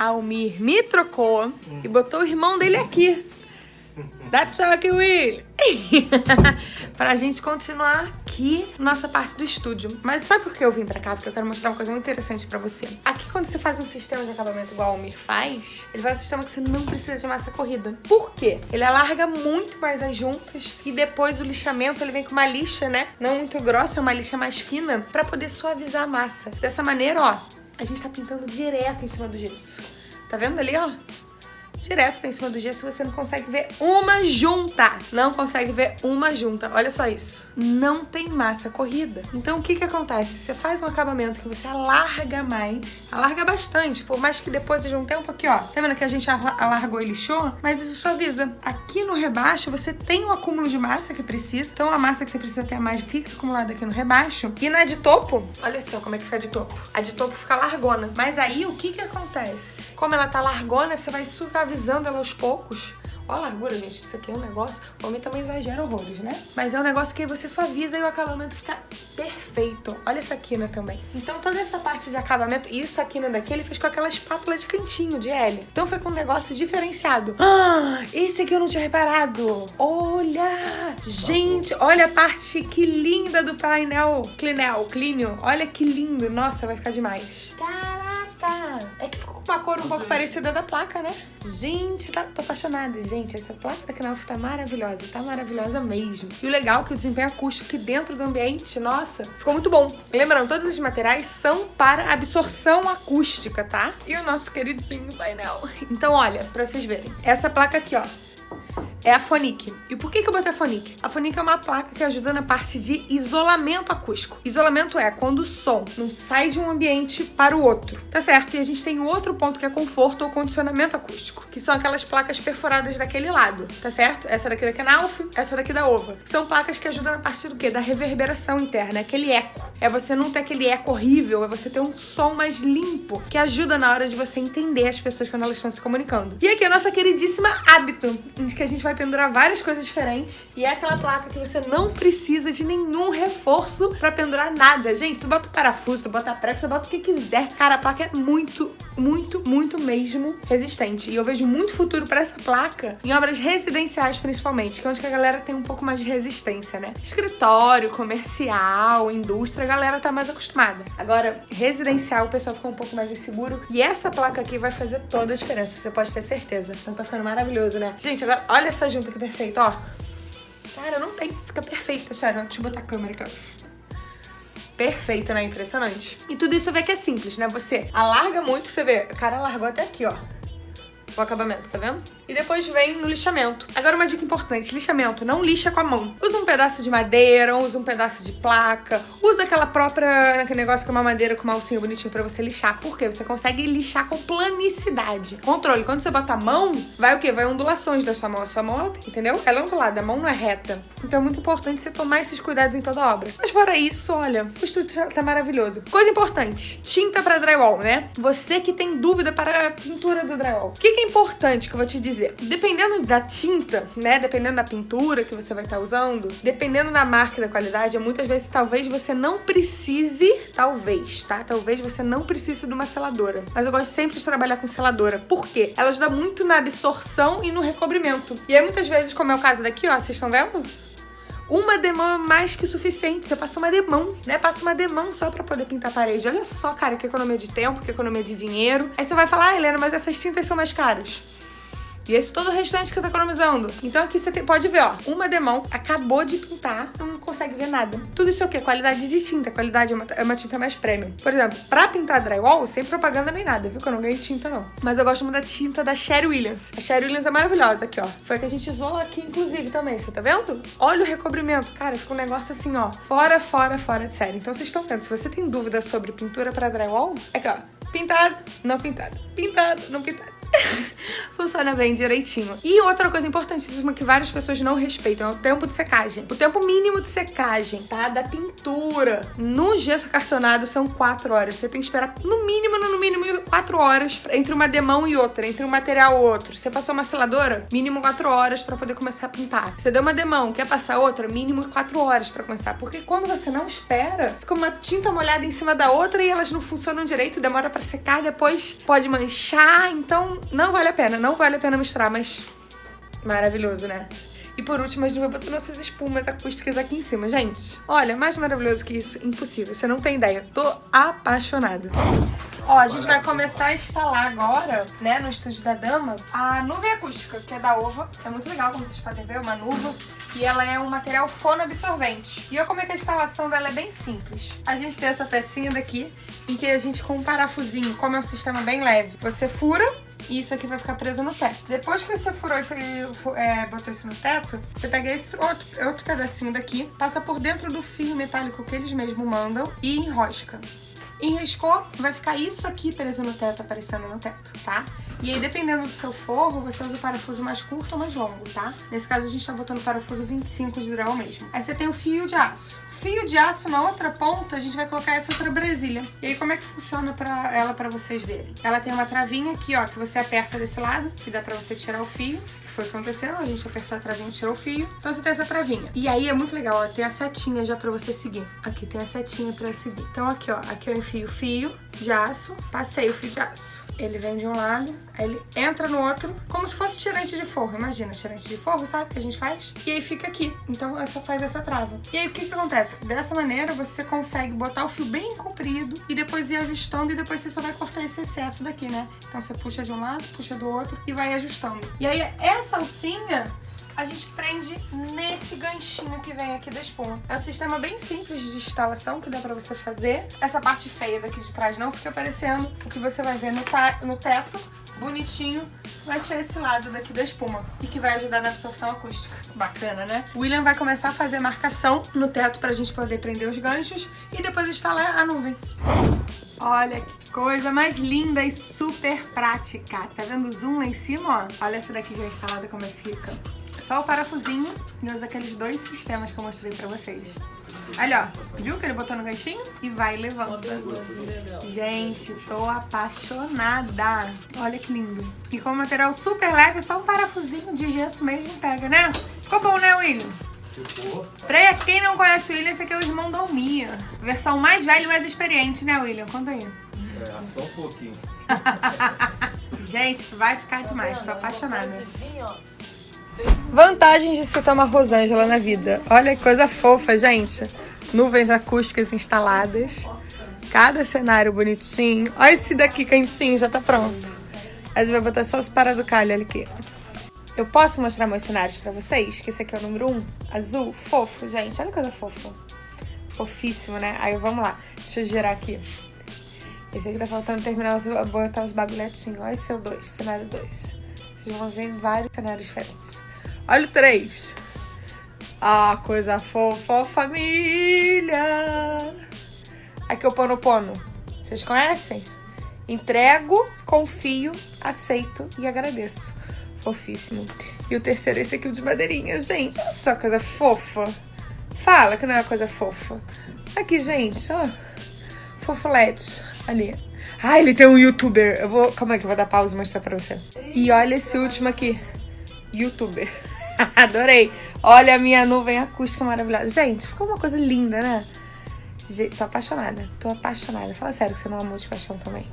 Almir me trocou e botou o irmão dele aqui. Dá tchau aqui, Will! pra gente continuar aqui nossa parte do estúdio. Mas sabe por que eu vim pra cá? Porque eu quero mostrar uma coisa muito interessante pra você. Aqui, quando você faz um sistema de acabamento igual o Almir faz, ele faz um sistema que você não precisa de massa corrida. Por quê? Ele alarga muito mais as juntas e depois o lixamento, ele vem com uma lixa, né? Não muito grossa, é uma lixa mais fina, pra poder suavizar a massa. Dessa maneira, ó, a gente tá pintando direto em cima do gesso. Tá vendo ali, ó? Direto tá em cima do gesso, você não consegue ver uma junta. Não consegue ver uma junta. Olha só isso. Não tem massa corrida. Então, o que que acontece? Você faz um acabamento que você alarga mais, alarga bastante, por mais que depois seja um tempo aqui, ó. Tá vendo que a gente alargou e lixou? Mas isso suaviza. Aqui no rebaixo, você tem o acúmulo de massa que precisa. Então, a massa que você precisa ter mais fica acumulada aqui no rebaixo. E na de topo, olha só como é que fica a de topo. A de topo fica largona. Mas aí, o que que acontece? Como ela tá largona, você vai suavizando ela aos poucos Olha a largura, gente. Isso aqui é um negócio... O homem também exagera horrores, né? Mas é um negócio que você suaviza e o acabamento fica perfeito. Olha essa quina também. Então toda essa parte de acabamento... E essa quina daqui ele fez com aquela espátula de cantinho, de L. Então foi com um negócio diferenciado. Ah, esse aqui eu não tinha reparado. Olha! Gente, olha a parte que linda do painel. Clinel, clínio. Olha que lindo. Nossa, vai ficar demais. Caraca! É que ficou com uma cor um pouco parecida da placa, né? Gente, tá, tô apaixonada. Gente, essa placa da Knauf tá maravilhosa. Tá maravilhosa mesmo. E o legal é que o desempenho acústico aqui dentro do ambiente, nossa, ficou muito bom. Lembrando, todos esses materiais são para absorção acústica, tá? E o nosso queridinho painel. Então, olha, pra vocês verem. Essa placa aqui, ó é a Fonic. E por que, que eu botei a Fonic? A Fonic é uma placa que ajuda na parte de isolamento acústico. Isolamento é quando o som não sai de um ambiente para o outro, tá certo? E a gente tem outro ponto que é conforto ou condicionamento acústico, que são aquelas placas perfuradas daquele lado, tá certo? Essa daqui da Knauf, essa daqui da Ova. São placas que ajudam na parte do quê? Da reverberação interna, é aquele eco. É você não ter aquele eco horrível, é você ter um som mais limpo, que ajuda na hora de você entender as pessoas quando elas estão se comunicando. E aqui a nossa queridíssima hábito, de que a gente vai vai pendurar várias coisas diferentes. E é aquela placa que você não precisa de nenhum reforço pra pendurar nada. Gente, tu bota o parafuso, tu bota a prega, você bota o que quiser. Cara, a placa é muito, muito, muito mesmo resistente. E eu vejo muito futuro pra essa placa em obras residenciais, principalmente, que é onde a galera tem um pouco mais de resistência, né? Escritório, comercial, indústria, a galera tá mais acostumada. Agora, residencial, o pessoal fica um pouco mais inseguro. E essa placa aqui vai fazer toda a diferença, você pode ter certeza. Então tá ficando maravilhoso, né? Gente, agora olha essa junta aqui perfeita, ó. Cara, não tem. Fica perfeita, sério. Deixa eu botar a câmera aqui, ó. Perfeito, né? Impressionante. E tudo isso vê que é simples, né? Você alarga muito, você vê. O cara largou até aqui, ó o acabamento, tá vendo? E depois vem no lixamento. Agora uma dica importante, lixamento, não lixa com a mão. Usa um pedaço de madeira, usa um pedaço de placa, usa aquela própria, aquele negócio que é uma madeira com uma alcinha bonitinha pra você lixar. Por quê? Você consegue lixar com planicidade. Controle, quando você bota a mão, vai o quê? Vai ondulações da sua mão. A sua mão, ela tem, entendeu? Ela é ondulada, a mão não é reta. Então é muito importante você tomar esses cuidados em toda obra. Mas fora isso, olha, o estúdio tá maravilhoso. Coisa importante, tinta pra drywall, né? Você que tem dúvida para a pintura do drywall. O que, que é importante que eu vou te dizer. Dependendo da tinta, né? Dependendo da pintura que você vai estar tá usando, dependendo da marca e da qualidade, muitas vezes talvez você não precise, talvez, tá? Talvez você não precise de uma seladora. Mas eu gosto sempre de trabalhar com seladora. Por quê? Ela ajuda muito na absorção e no recobrimento. E aí muitas vezes, como é o caso daqui, ó, vocês estão vendo? Uma demão é mais que suficiente. Você passa uma demão, né? Passa uma demão só pra poder pintar a parede. Olha só, cara, que economia de tempo, que economia de dinheiro. Aí você vai falar, ah, Helena, mas essas tintas são mais caras. E esse todo o restante que você tá economizando. Então aqui você pode ver, ó, uma demão acabou de pintar, não consegue ver nada. Tudo isso é o quê? Qualidade de tinta. Qualidade é uma, é uma tinta mais premium. Por exemplo, pra pintar drywall, sem propaganda nem nada, viu? Que eu não ganhei tinta, não. Mas eu gosto muito da tinta da Sherry Williams. A Sherry Williams é maravilhosa aqui, ó. Foi a que a gente usou aqui, inclusive, também. Você tá vendo? Olha o recobrimento. Cara, fica um negócio assim, ó. Fora, fora, fora de série. Então vocês estão vendo. Se você tem dúvida sobre pintura pra drywall, aqui, ó. Pintado, não pintado. Pintado, não pintado. funciona bem direitinho. E outra coisa importantíssima que várias pessoas não respeitam é o tempo de secagem. O tempo mínimo de secagem, tá? Da pintura. No gesso cartonado são 4 horas. Você tem que esperar no mínimo, no mínimo 4 horas entre uma demão e outra, entre um material e outro. Você passou uma seladora, mínimo 4 horas para poder começar a pintar. Você deu uma demão, quer passar outra, mínimo 4 horas para começar. Porque quando você não espera, fica uma tinta molhada em cima da outra e elas não funcionam direito, demora para secar, depois pode manchar. Então, não vale a pena, não vale a pena misturar, mas maravilhoso, né? E por último, a gente vai botar nossas espumas acústicas aqui em cima. Gente, olha, mais maravilhoso que isso, impossível. Você não tem ideia. Tô apaixonada. Ó, a gente vai começar a instalar agora, né, no estúdio da Dama, a nuvem acústica, que é da Ova. É muito legal, como vocês podem ver, uma nuva. E ela é um material fonoabsorvente. E olha como é que a instalação dela é bem simples. A gente tem essa pecinha daqui, em que a gente com um parafusinho, como é um sistema bem leve, você fura e isso aqui vai ficar preso no teto. Depois que você furou e é, botou isso no teto, você pega esse outro, outro pedacinho daqui, passa por dentro do fio metálico que eles mesmos mandam e enrosca. Enriscou, vai ficar isso aqui preso no teto, aparecendo no teto, tá? E aí, dependendo do seu forro, você usa o parafuso mais curto ou mais longo, tá? Nesse caso, a gente tá botando o parafuso 25 de grau mesmo. Aí você tem o fio de aço fio de aço na outra ponta, a gente vai colocar essa outra Brasília. E aí, como é que funciona pra ela pra vocês verem? Ela tem uma travinha aqui, ó, que você aperta desse lado, que dá pra você tirar o fio. Foi o que aconteceu, a gente apertou a travinha tirou o fio. Então você tem essa travinha. E aí é muito legal, ó, tem a setinha já pra você seguir. Aqui tem a setinha pra seguir. Então aqui, ó, aqui eu enfio o fio de aço, passei o fio de aço. Ele vem de um lado, aí ele entra no outro, como se fosse tirante de forro. Imagina, tirante de forro, sabe? Que a gente faz. E aí fica aqui. Então você faz essa trava. E aí o que que acontece? Dessa maneira você consegue botar o fio bem comprido e depois ir ajustando e depois você só vai cortar esse excesso daqui, né? Então você puxa de um lado, puxa do outro e vai ajustando. E aí essa alcinha a gente prende nesse ganchinho que vem aqui da espuma. É um sistema bem simples de instalação que dá pra você fazer. Essa parte feia daqui de trás não fica aparecendo. O que você vai ver no, no teto, bonitinho, vai ser esse lado daqui da espuma. E que vai ajudar na absorção acústica. Bacana, né? O William vai começar a fazer marcação no teto pra gente poder prender os ganchos e depois instalar a nuvem. Olha que coisa mais linda e super prática. Tá vendo o zoom lá em cima, ó? Olha essa daqui já instalada como é que fica só o parafusinho e usa aqueles dois sistemas que eu mostrei pra vocês. Olha, ó, viu que ele botou no ganchinho? E vai levando. Gente, tô apaixonada. Olha que lindo. E com material super leve, só um parafusinho de gesso mesmo pega, né? Ficou bom, né, William? Ficou. Pra quem não conhece o William, esse aqui é o irmão da Almia. Versão mais velha e mais experiente, né, William? Conta aí. É, só um pouquinho. Gente, vai ficar demais. Tô apaixonada. Vantagens de se tomar Rosângela na vida. Olha que coisa fofa, gente. Nuvens acústicas instaladas. Cada cenário bonitinho. Olha esse daqui quentinho, já tá pronto. A gente vai botar só os para do calho ali aqui. Eu posso mostrar meus cenários pra vocês? Que esse aqui é o número 1, um, azul, fofo, gente. Olha que coisa fofa. Fofíssimo, né? Aí vamos lá. Deixa eu girar aqui. Esse aqui tá faltando terminar os, botar os bagulhetinhos. Olha esse é o 2, cenário 2. Vocês vão ver vários cenários diferentes. Olha o 3. Ah, coisa fofa, família. Aqui é o Pono Pono. Vocês conhecem? Entrego, confio, aceito e agradeço. Fofíssimo. E o terceiro, esse aqui, o de madeirinha. Gente, olha só coisa fofa. Fala que não é coisa fofa. Aqui, gente, ó. Fofolete. Ali. Ah, ele tem um youtuber. Eu vou... Calma aí que eu vou dar pausa e mostrar pra você. E olha esse último aqui. Youtuber. Adorei. Olha a minha nuvem acústica maravilhosa. Gente, ficou uma coisa linda, né? Tô apaixonada. Tô apaixonada. Fala sério que você não amou de paixão também.